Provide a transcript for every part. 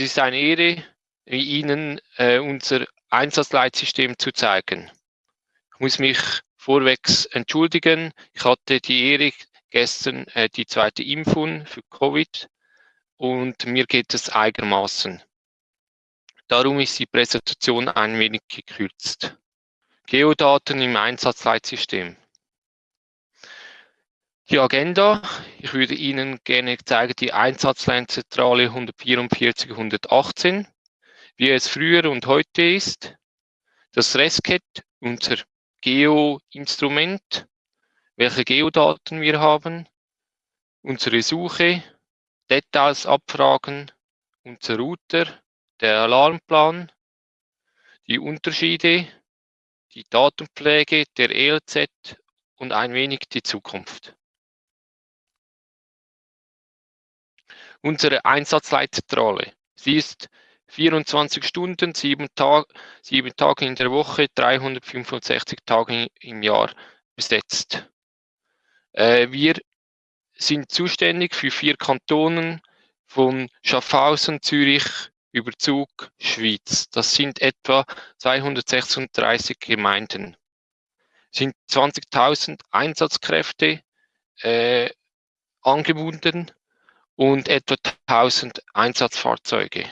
Es ist eine Ehre, Ihnen äh, unser Einsatzleitsystem zu zeigen. Ich muss mich vorwegs entschuldigen. Ich hatte die Ehre, gestern äh, die zweite Impfung für Covid und mir geht es einigermaßen. Darum ist die Präsentation ein wenig gekürzt. Geodaten im Einsatzleitsystem. Die Agenda, ich würde Ihnen gerne zeigen, die Einsatzleinzentrale 144 118, wie es früher und heute ist, das Resket, unser Geo-Instrument, welche Geodaten wir haben, unsere Suche, Details abfragen, unser Router, der Alarmplan, die Unterschiede, die Datenpflege der ELZ und ein wenig die Zukunft. Unsere Einsatzleitzentrale. Sie ist 24 Stunden, sieben, Tag, sieben Tage in der Woche, 365 Tage im Jahr besetzt. Äh, wir sind zuständig für vier Kantonen von Schaffhausen, Zürich über Zug, Schweiz. Das sind etwa 236 Gemeinden. Es sind 20.000 Einsatzkräfte äh, angebunden und etwa 1000 Einsatzfahrzeuge.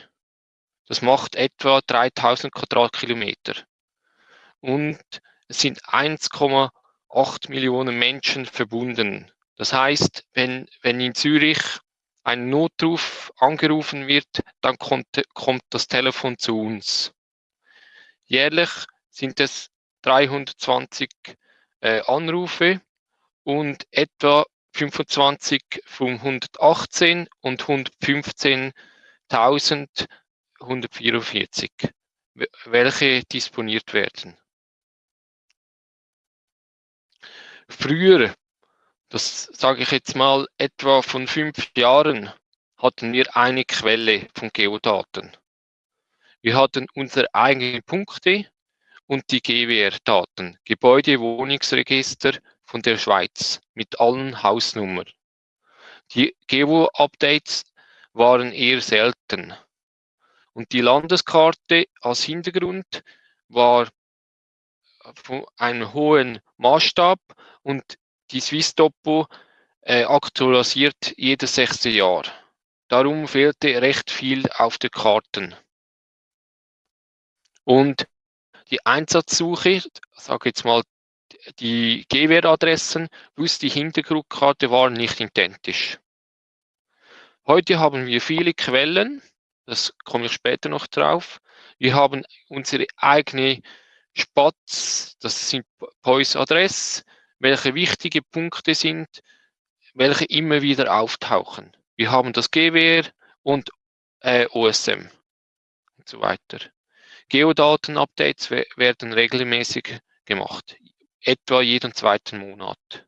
Das macht etwa 3000 Quadratkilometer. Und es sind 1,8 Millionen Menschen verbunden. Das heißt, wenn, wenn in Zürich ein Notruf angerufen wird, dann kommt, kommt das Telefon zu uns. Jährlich sind es 320 äh, Anrufe und etwa 25 von 118 und 115.144, welche disponiert werden. Früher, das sage ich jetzt mal etwa von fünf Jahren, hatten wir eine Quelle von Geodaten. Wir hatten unsere eigenen Punkte und die GWR-Daten, Gebäude-Wohnungsregister von der Schweiz mit allen Hausnummern. Die Geo-Updates waren eher selten. Und die Landeskarte als Hintergrund war von einem hohen Maßstab und die Swiss-Topo äh, aktualisiert jedes sechste Jahr. Darum fehlte recht viel auf der Karten. Und die Einsatzsuche, sage jetzt mal die GWR-Adressen plus die Hintergrundkarte waren nicht identisch. Heute haben wir viele Quellen, das komme ich später noch drauf. Wir haben unsere eigene Spatz, das sind POIS-Adress, welche wichtige Punkte sind, welche immer wieder auftauchen. Wir haben das GWR und äh, OSM und so weiter. Geodaten-Updates werden regelmäßig gemacht etwa jeden zweiten Monat.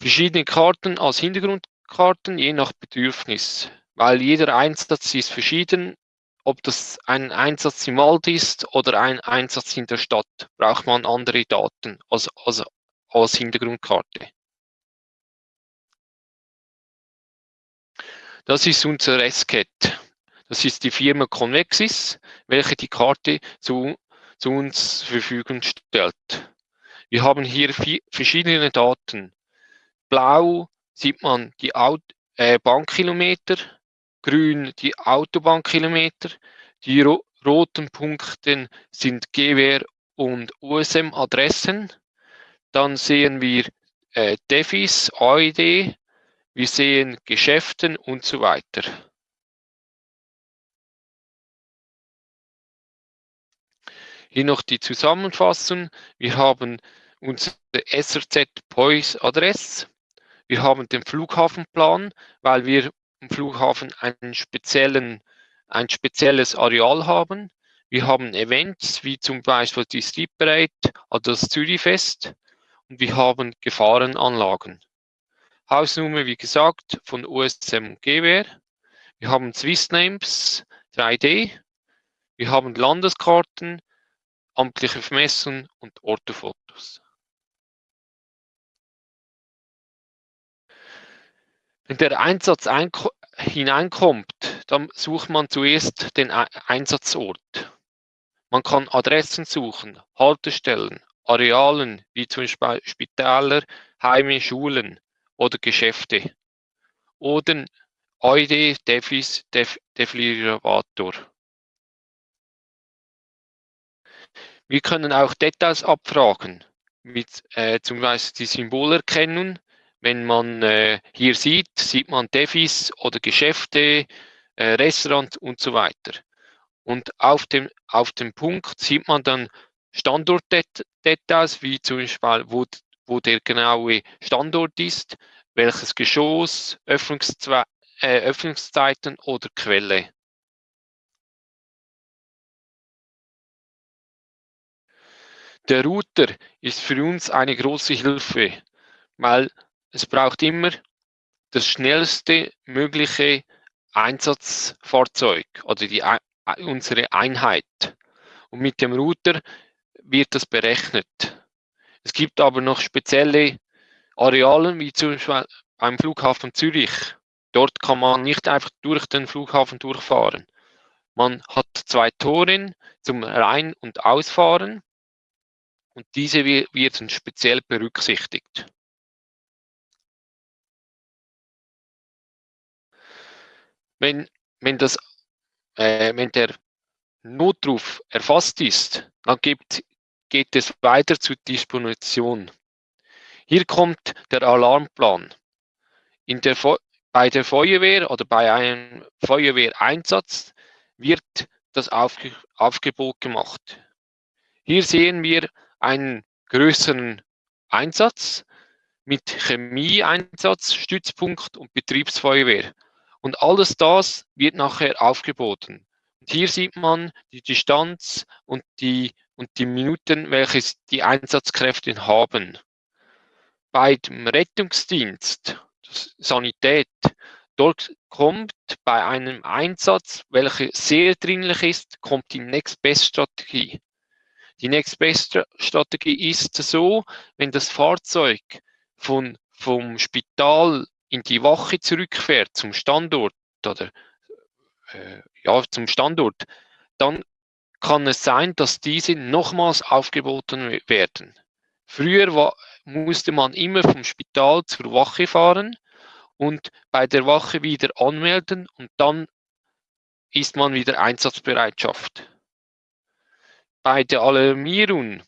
Verschiedene Karten als Hintergrundkarten, je nach Bedürfnis, weil jeder Einsatz ist verschieden. Ob das ein Einsatz im Wald ist oder ein Einsatz in der Stadt, braucht man andere Daten als, als, als Hintergrundkarte. Das ist unser SCAT. Das ist die Firma Convexis, welche die Karte zu, zu uns zur Verfügung stellt. Wir haben hier verschiedene Daten. Blau sieht man die Aut äh, Bahnkilometer, grün die Autobahnkilometer, die ro roten Punkte sind GWR und USM-Adressen. Dann sehen wir äh, Defis, AID, wir sehen Geschäften und so weiter. Hier noch die Zusammenfassung. Wir haben unsere SRZ POIS Adresse. Wir haben den Flughafenplan, weil wir im Flughafen einen speziellen, ein spezielles Areal haben. Wir haben Events wie zum Beispiel die Street Parade, also das Zürichfest und wir haben Gefahrenanlagen. Hausnummer, wie gesagt, von USM und GWR. Wir haben Swissnames 3D. Wir haben Landeskarten, amtliche Vermessung und Ortofotos. Wenn der Einsatz hineinkommt, dann sucht man zuerst den Einsatzort. Man kann Adressen suchen, Haltestellen, Arealen wie zum Beispiel Spitäler, Heime, Schulen oder Geschäfte. Oder ID Defis Def Deflirator. Wir können auch Details abfragen, mit äh, zum Beispiel die Symbolerkennung. Wenn man äh, hier sieht, sieht man Defis oder Geschäfte, äh, Restaurant und so weiter. Und auf dem, auf dem Punkt sieht man dann Standortdetails, wie zum Beispiel, wo, wo der genaue Standort ist, welches Geschoss, Öffnungszwe äh, Öffnungszeiten oder Quelle. Der Router ist für uns eine große Hilfe, weil es braucht immer das schnellste mögliche Einsatzfahrzeug oder die, unsere Einheit. Und mit dem Router wird das berechnet. Es gibt aber noch spezielle Arealen, wie zum Beispiel beim Flughafen Zürich. Dort kann man nicht einfach durch den Flughafen durchfahren. Man hat zwei Tore zum Rein- und Ausfahren und diese werden speziell berücksichtigt. Wenn, wenn, das, äh, wenn der Notruf erfasst ist, dann gibt, geht es weiter zur Disposition. Hier kommt der Alarmplan. In der, bei der Feuerwehr oder bei einem Feuerwehreinsatz wird das Aufge Aufgebot gemacht. Hier sehen wir einen größeren Einsatz mit Chemieeinsatz, Stützpunkt und Betriebsfeuerwehr. Und alles das wird nachher aufgeboten. Und hier sieht man die Distanz und die, und die Minuten, welche die Einsatzkräfte haben. Bei dem Rettungsdienst, Sanität, dort kommt bei einem Einsatz, welcher sehr dringlich ist, kommt die Next Best Strategie. Die Next Best Strategie ist so, wenn das Fahrzeug von, vom Spital in die Wache zurückfährt zum Standort oder äh, ja, zum Standort, dann kann es sein, dass diese nochmals aufgeboten werden. Früher war, musste man immer vom Spital zur Wache fahren und bei der Wache wieder anmelden und dann ist man wieder Einsatzbereitschaft. Bei der Alarmierung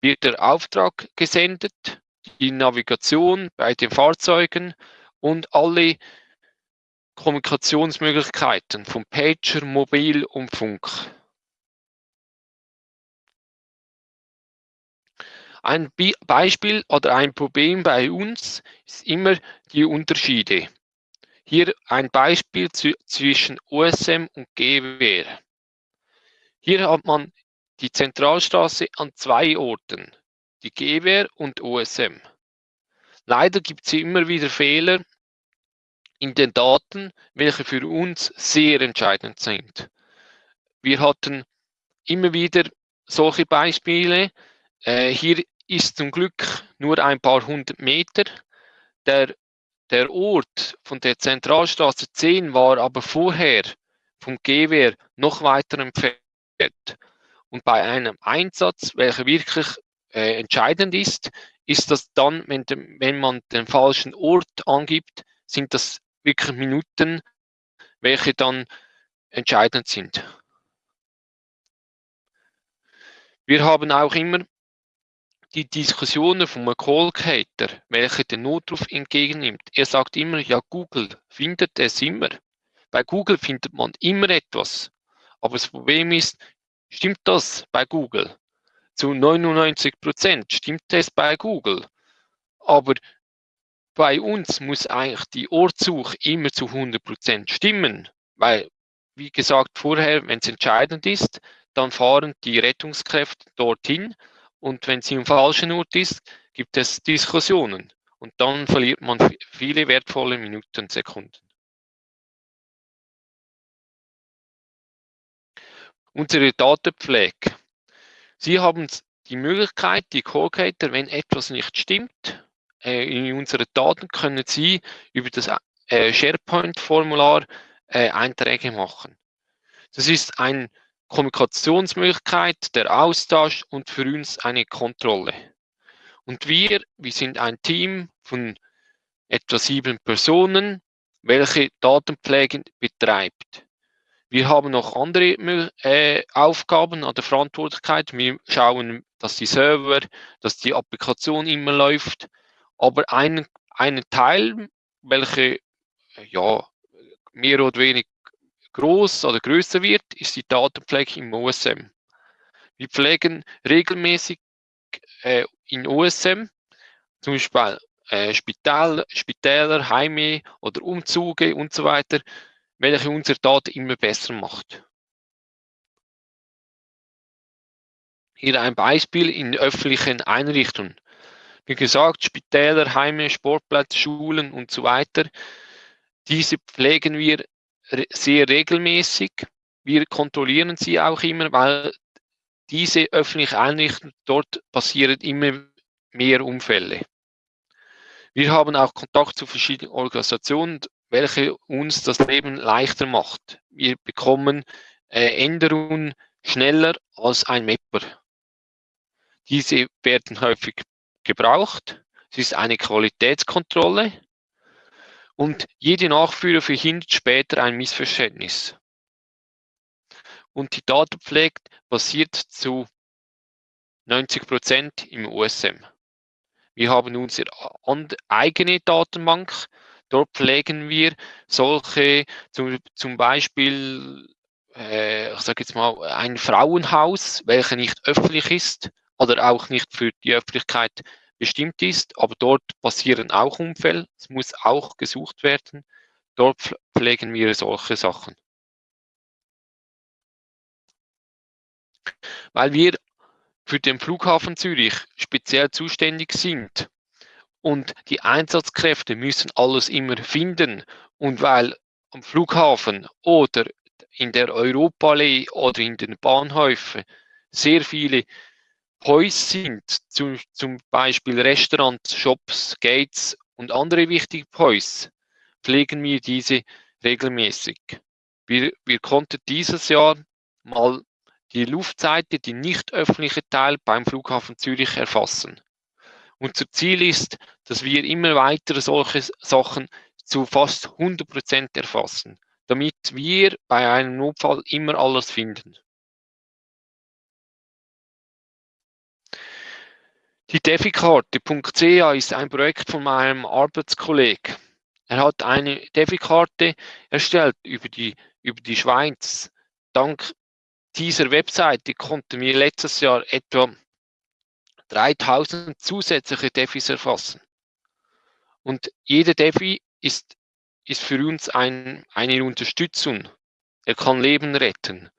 wird der Auftrag gesendet, die Navigation bei den Fahrzeugen und alle Kommunikationsmöglichkeiten von Pager, Mobil und Funk. Ein Beispiel oder ein Problem bei uns ist immer die Unterschiede. Hier ein Beispiel zwischen OSM und GWR. Hier hat man die Zentralstraße an zwei Orten, die GWR und OSM. Leider gibt es immer wieder Fehler in den Daten, welche für uns sehr entscheidend sind. Wir hatten immer wieder solche Beispiele. Äh, hier ist zum Glück nur ein paar hundert Meter. Der, der Ort von der Zentralstraße 10 war aber vorher vom GWR noch weiter entfernt. Und bei einem Einsatz, welcher wirklich äh, entscheidend ist, ist das dann, wenn, wenn man den falschen Ort angibt, sind das wirklich Minuten, welche dann entscheidend sind. Wir haben auch immer die Diskussionen vom Callcater, welcher den Notruf entgegennimmt. Er sagt immer, ja, Google findet es immer. Bei Google findet man immer etwas. Aber das Problem ist, stimmt das bei Google? Zu 99 Prozent stimmt es bei Google. Aber bei uns muss eigentlich die Ortssuche immer zu 100% stimmen, weil, wie gesagt vorher, wenn es entscheidend ist, dann fahren die Rettungskräfte dorthin und wenn sie im falschen Ort ist, gibt es Diskussionen und dann verliert man viele wertvolle Minuten, Sekunden. Unsere Datenpflege. Sie haben die Möglichkeit, die Callcater, wenn etwas nicht stimmt, äh, in unseren Daten können Sie über das äh, SharePoint-Formular äh, Einträge machen. Das ist eine Kommunikationsmöglichkeit, der Austausch und für uns eine Kontrolle. Und wir, wir sind ein Team von etwa sieben Personen, welche Datenpflege betreibt. Wir haben noch andere äh, Aufgaben an der Verantwortlichkeit. Wir schauen, dass die Server, dass die Applikation immer läuft. Aber ein, ein Teil, welche ja, mehr oder weniger groß oder größer wird, ist die Datenpflege im OSM. Wir pflegen regelmäßig äh, in OSM, zum Beispiel äh, Spital, Spitäler, Heime oder Umzüge und so weiter, welche unsere Daten immer besser macht. Hier ein Beispiel in öffentlichen Einrichtungen. Wie gesagt, Spitäler, Heime, Sportplätze, Schulen und so weiter. Diese pflegen wir sehr regelmäßig. Wir kontrollieren sie auch immer, weil diese öffentlichen Einrichtungen, dort passieren immer mehr Unfälle. Wir haben auch Kontakt zu verschiedenen Organisationen, welche uns das Leben leichter macht. Wir bekommen äh, Änderungen schneller als ein Mapper. Diese werden häufig gebraucht. Es ist eine Qualitätskontrolle und jede Nachführer verhindert später ein Missverständnis. Und die Datenpflege basiert zu 90 Prozent im USM. Wir haben unsere eigene Datenbank. Dort pflegen wir solche, zum, zum Beispiel, äh, ich sage jetzt mal, ein Frauenhaus, welches nicht öffentlich ist oder auch nicht für die Öffentlichkeit bestimmt ist, aber dort passieren auch Unfälle, es muss auch gesucht werden. Dort pflegen wir solche Sachen. Weil wir für den Flughafen Zürich speziell zuständig sind. Und die Einsatzkräfte müssen alles immer finden. Und weil am Flughafen oder in der Europaallee oder in den Bahnhöfen sehr viele Häuser sind, zum, zum Beispiel Restaurants, Shops, Gates und andere wichtige Häuser, pflegen wir diese regelmäßig. Wir, wir konnten dieses Jahr mal die Luftseite, die nicht öffentliche Teil beim Flughafen Zürich erfassen. Unser Ziel ist, dass wir immer weitere solche Sachen zu fast 100% erfassen, damit wir bei einem Notfall immer alles finden. Die Defikarte.ca ist ein Projekt von meinem Arbeitskollegen. Er hat eine Defikarte erstellt über die, über die Schweiz. Dank dieser Webseite konnten wir letztes Jahr etwa 3000 zusätzliche Defis erfassen. Und jeder Defi ist, ist für uns ein, eine Unterstützung. Er kann Leben retten.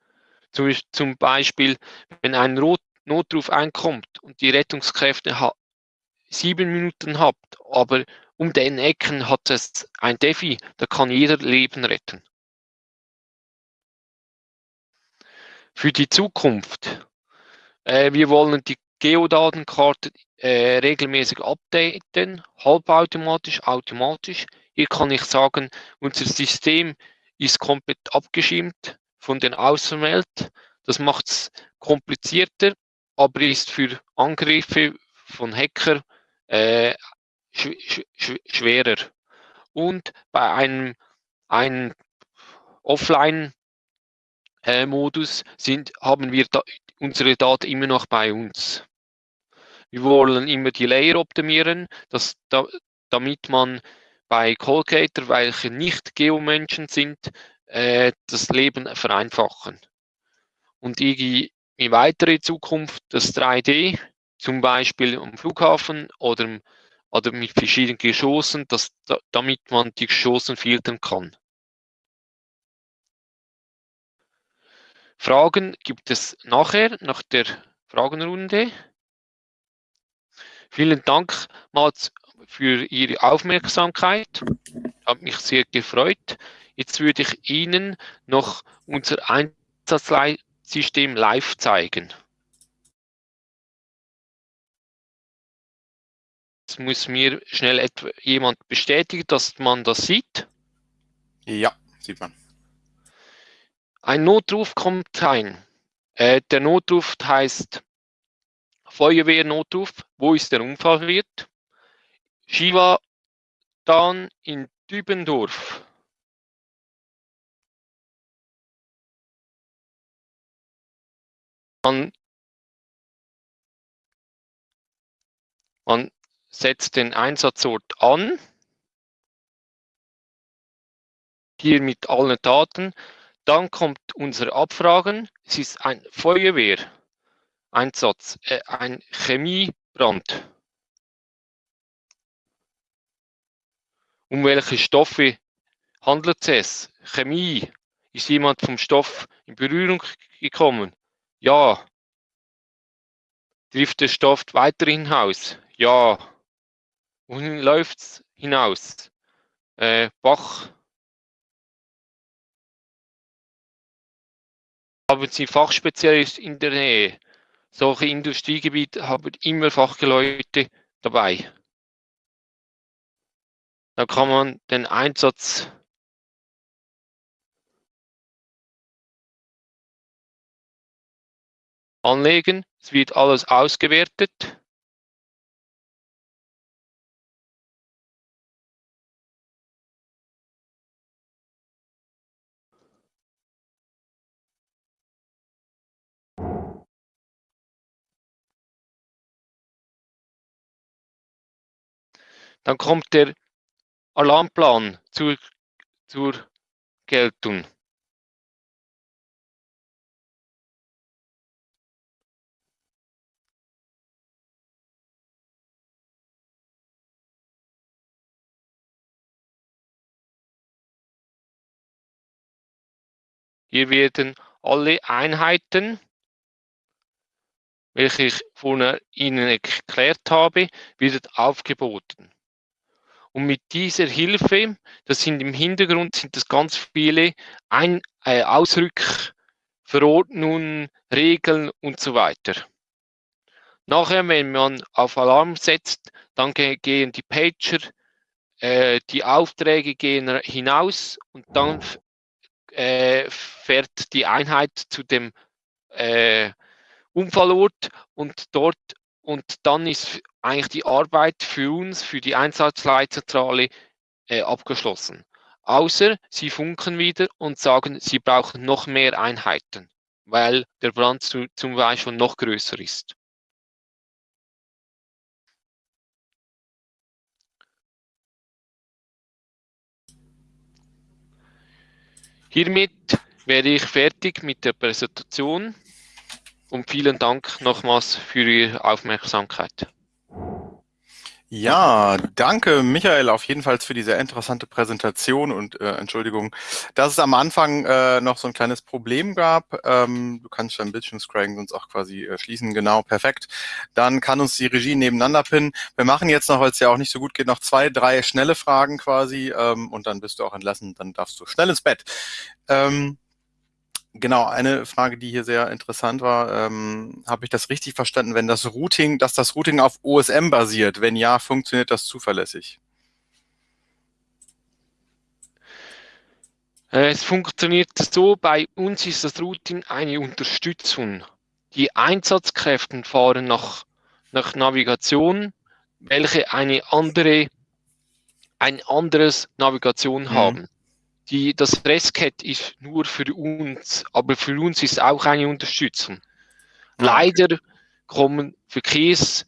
Zum, zum Beispiel, wenn ein Not, Notruf einkommt und die Rettungskräfte sieben Minuten habt, aber um den Ecken hat es ein Defi, da kann jeder Leben retten. für die Zukunft. Äh, wir wollen die Geodatenkarte äh, regelmäßig updaten, halbautomatisch, automatisch. Hier kann ich sagen, unser System ist komplett abgeschirmt von den Außenwelt. Das macht es komplizierter, aber ist für Angriffe von Hacker äh, sch sch schwerer. Und bei einem, einem Offline äh, sind, haben wir da, unsere Daten immer noch bei uns. Wir wollen immer die Layer optimieren, dass, da, damit man bei Colgator, welche nicht Geomenschen sind, äh, das Leben vereinfachen. Und in weitere Zukunft das 3D, zum Beispiel am Flughafen oder, oder mit verschiedenen Geschossen, dass, damit man die Geschossen filtern kann. Fragen gibt es nachher, nach der Fragenrunde. Vielen Dank mal für Ihre Aufmerksamkeit. Hat mich sehr gefreut. Jetzt würde ich Ihnen noch unser Einsatzsystem live zeigen. Jetzt muss mir schnell jemand bestätigen, dass man das sieht. Ja, sieht man. Ein Notruf kommt rein. Äh, der Notruf heißt Feuerwehrnotruf. Wo ist der Unfallwirt? Shiva dann in Dübendorf. Man, man setzt den Einsatzort an. Hier mit allen Daten. Dann kommt unsere Abfragen. Es ist ein Feuerwehreinsatz, äh, ein Chemiebrand. Um welche Stoffe handelt es? Chemie. Ist jemand vom Stoff in Berührung gekommen? Ja. Trifft der Stoff weiter hinaus? Ja. Wohin läuft es hinaus? Äh, Bach. Haben Sie Fachspezialisten in der Nähe? Solche Industriegebiete haben immer Fachleute dabei. Da kann man den Einsatz anlegen. Es wird alles ausgewertet. Dann kommt der Alarmplan zur, zur Geltung. Hier werden alle Einheiten, welche ich vorhin Ihnen erklärt habe, wird aufgeboten. Und mit dieser Hilfe, das sind im Hintergrund sind das ganz viele Ein äh, Ausrückverordnungen, Regeln und so weiter. Nachher, wenn man auf Alarm setzt, dann gehen die Pager, äh, die Aufträge gehen hinaus und dann äh, fährt die Einheit zu dem äh, Unfallort und dort und dann ist eigentlich die Arbeit für uns, für die Einsatzleitzentrale äh, abgeschlossen. Außer sie funken wieder und sagen, sie brauchen noch mehr Einheiten, weil der Brand zu, zum Beispiel noch größer ist. Hiermit wäre ich fertig mit der Präsentation und vielen Dank nochmals für Ihre Aufmerksamkeit. Ja, danke Michael auf jeden Fall für diese interessante Präsentation und äh, Entschuldigung, dass es am Anfang äh, noch so ein kleines Problem gab. Ähm, du kannst dein Bildschirmscrolling sonst auch quasi äh, schließen. Genau, perfekt. Dann kann uns die Regie nebeneinander pinnen. Wir machen jetzt noch, weil es ja auch nicht so gut geht, noch zwei, drei schnelle Fragen quasi ähm, und dann bist du auch entlassen. Dann darfst du schnell ins Bett. Ähm, Genau, eine Frage, die hier sehr interessant war, ähm, habe ich das richtig verstanden, wenn das Routing, dass das Routing auf OSM basiert? Wenn ja, funktioniert das zuverlässig? Äh, es funktioniert so, bei uns ist das Routing eine Unterstützung. Die Einsatzkräfte fahren nach, nach Navigation, welche eine andere, ein anderes Navigation mhm. haben die, das RESCAT ist nur für uns, aber für uns ist auch eine Unterstützung. Ah, Leider kommen Verkehrsfluss,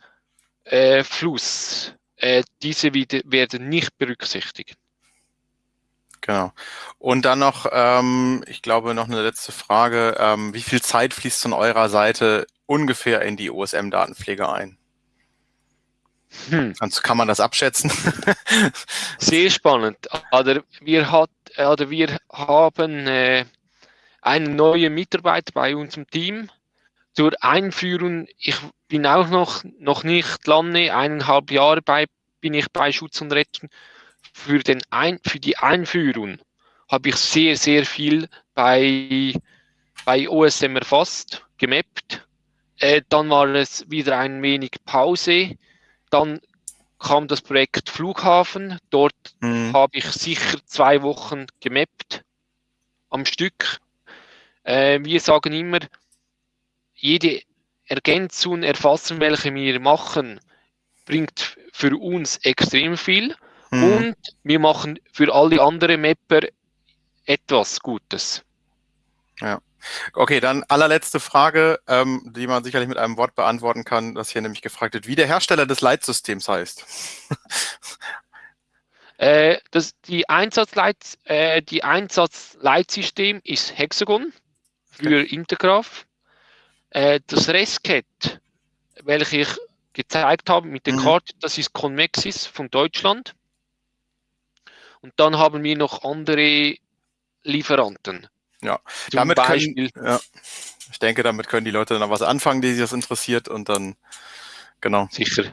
äh, äh, diese wieder, werden nicht berücksichtigt. Genau. Und dann noch, ähm, ich glaube, noch eine letzte Frage. Ähm, wie viel Zeit fließt von eurer Seite ungefähr in die OSM-Datenpflege ein? Hm. Also kann man das abschätzen? Sehr spannend. Oder wir, hat, oder wir haben äh, einen neuen Mitarbeiter bei unserem Team zur Einführung. Ich bin auch noch, noch nicht lange, eineinhalb Jahre bei, bin ich bei Schutz und Retten. Für, den Ein, für die Einführung habe ich sehr, sehr viel bei, bei OSM erfasst, gemappt. Äh, dann war es wieder ein wenig Pause dann kam das Projekt Flughafen. Dort mhm. habe ich sicher zwei Wochen gemappt am Stück. Äh, wir sagen immer, jede Ergänzung, Erfassung, welche wir machen, bringt für uns extrem viel hm. und wir machen für alle anderen Mapper etwas Gutes. Ja. Okay, dann allerletzte Frage, ähm, die man sicherlich mit einem Wort beantworten kann, das hier nämlich gefragt wird, wie der Hersteller des Leitsystems heißt. äh, das, die, Einsatzleit, äh, die Einsatzleitsystem ist Hexagon für okay. Intergraph. Äh, das Resket, welches ich gezeigt habe mit der mhm. Karte, das ist Convexis von Deutschland. Und dann haben wir noch andere Lieferanten. Ja, Zum damit Beispiel. Können, ja, ich denke, damit können die Leute dann was anfangen, die sich das interessiert und dann, genau. Sicher.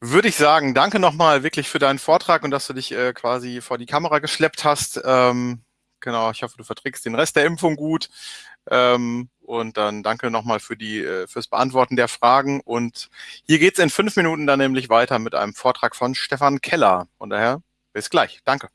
Würde ich sagen, danke nochmal wirklich für deinen Vortrag und dass du dich äh, quasi vor die Kamera geschleppt hast. Ähm, genau, ich hoffe, du verträgst den Rest der Impfung gut. Ähm, und dann danke nochmal für die, äh, fürs Beantworten der Fragen. Und hier geht's in fünf Minuten dann nämlich weiter mit einem Vortrag von Stefan Keller. Von daher, bis gleich. Danke.